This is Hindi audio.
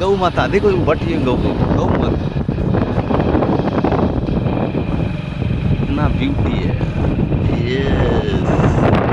गौ माता देखो बट ये गौ गौ माता। इतना ब्यूटी है। यस